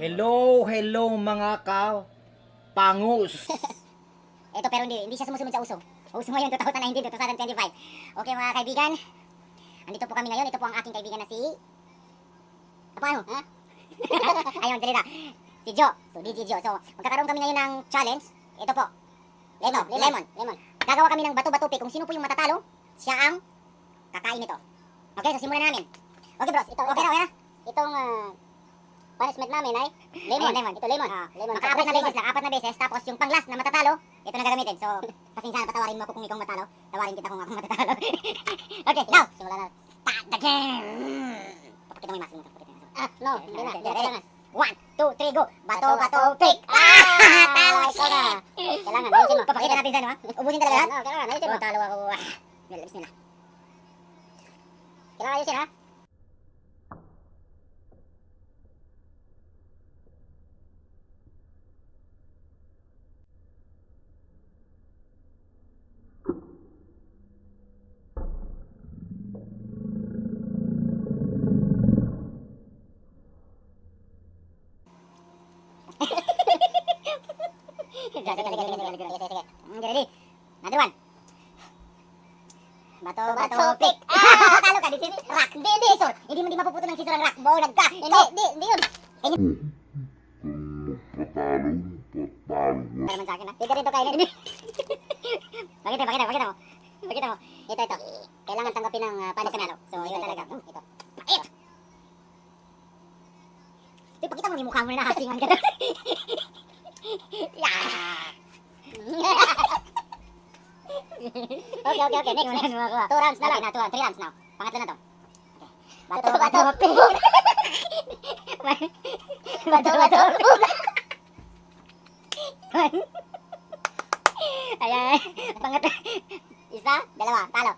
Hello, hello mga ka-pangus. Ito pero hindi, hindi siya sumusunod sa uso. Uso ngayon 2019 2025. Okay mga kaibigan. Andito po kami ngayon. Ito po ang aking kaibigan na si Apa ano? Ha? Ayun, dali na. Si Jo. So, DJ Jo. So, magkakaroon kami ngayon ng challenge. Ito po. Lemon, lemon, lemon. Gagawa kami ng bato-bato pick. Kung sino po yung matatalo, siya ang kakain nito. Okay, so simulan na namin. Okay, bros. Ito, okay okay na. Ah, punishment namin ay lemon. lemon. Ito lemon. lemon. Maka-apat na beses lang, apat na beses. Tapos yung pang-last na matatalo, ito na gagamitin. So, pasensya na, patawarin mo ako kung ikaw matalo. Tawarin kita kung ako matatalo. okay, now, simulan na. Start the game! Papakita mo yung mask mo. Ah, no, hindi na. Hindi, kailangan. One, two, three, go! Bato, bato, pick! Ah! Talo siya! Kailangan, ayusin mo. Papakita natin sa ano, ha? Ubusin talaga lahat? Oo, kailangan, ayusin mo. talo ako. Ah, Bismillah. Kailangan ayusin, ha? Ready? Another one. Bato, bato, pick. Ah, talo ka. This is rock. Hindi, hindi. So, hindi mo di mapuputo ng scissor ang rock. Bonag ka. Hindi, hindi, hindi yun. Patalo, patalo. Para naman sa akin, ha? Hindi ka rin to kainin. Pakita, pakita, pakita mo. Pakita mo. Ito, ito. Kailangan tanggapin ng uh, punishment. So, ito talaga. Hmm, Ito. Ito. Ito, pakita mo yung mukha mo na nakasingan ka. okay, okay, okay. Next, next. Two rounds na lang. Okay, na, two rounds. Three rounds now. Pangatlo na to. Okay. Bato, bato, bato, bato, One. Ayan. Pangat. Isa, dalawa, talo.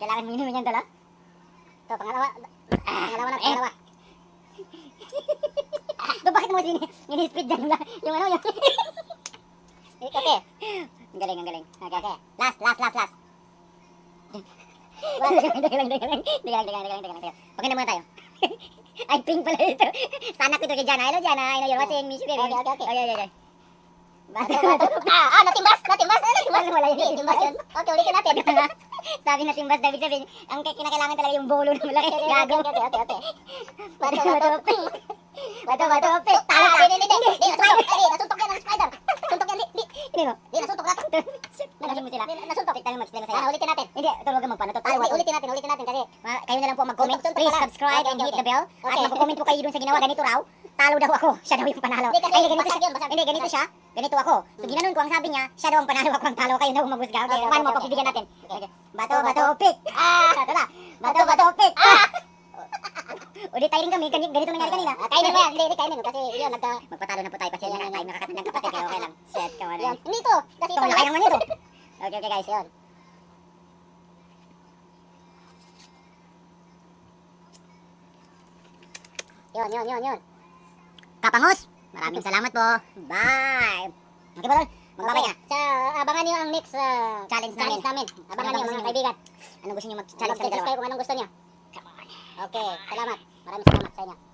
Kailangan mo inumin yung dala. Ito, pangalawa. Pangalawa na, pangalawa. Mo din ini-speed dyan lang? Yung ano, yung... okay. Ang galing, ang galing. Okay, okay. Last, last, last, last. Lang. Pagkina muna tayo. Ay, pink pala ito. Sana ko ito kay Jana. Hello, Jana. I know you're watching. Miss you, baby. Okay, okay, okay. Okay, okay, okay. Ah, ah, natimbas, natimbas. Natimbas, wala yun. Natimbas yun. Okay, ulitin natin. Sabi na timbas, David sabihin, ang kinakailangan talaga yung bolo na malaki. Gago. Okay, okay, okay. Bato, bato. Bato, pink. Talo ka. Hindi, hindi, hindi. Hindi, nasuntok yan ng spider. Suntok yan, hindi. Hindi. Hindi, nasuntok na. Nalasin mo sila. Nasuntok. Tignan mo, mag-explain mo sa'yo. ulitin natin. Hindi, tulungan mo pa. Talo, ulitin natin, ulitin natin kasi kayo na lang po mag-comment. Please subscribe and hit the bell. At mag-comment po kayo dun sa ginawa. Ganito raw. Talo daw ako. Siya daw yung panalo. Ay, ganito siya. Hindi, ganito siya. Ganito ako. So, ginanon ko ang sabi niya, siya daw ang panalo ako ang talo. Kayo na ang magusga. Okay, paano mo pagbibigyan natin? Bato, bato, pick. Ah, ito. Bato, bato, pick. Ah! Ulit tayo rin kami, ganito, ganito nangyari kanina. Ah, kainin mo yan, hindi, hindi kainin mo kasi yun, nagka... Magpatalo na po tayo kasi yun, tayo nakakatid ng kapatid, kaya okay lang. Shit, kawan na. Hindi to, kasi ito, laki naman ito. Okay, okay guys, yun. Yun, yun, yun, yun. Kapangus, maraming salamat po. Bye! Okay ba, Tol? Magbabay ka. Sa, abangan niyo ang next uh, challenge namin. namin. Abangan niyo mga kaibigan. Ano gusto niyo mag-challenge kami dalawa? kung anong gusto niyo. Come on. Okay, salamat. Maraming salamat sa inyo.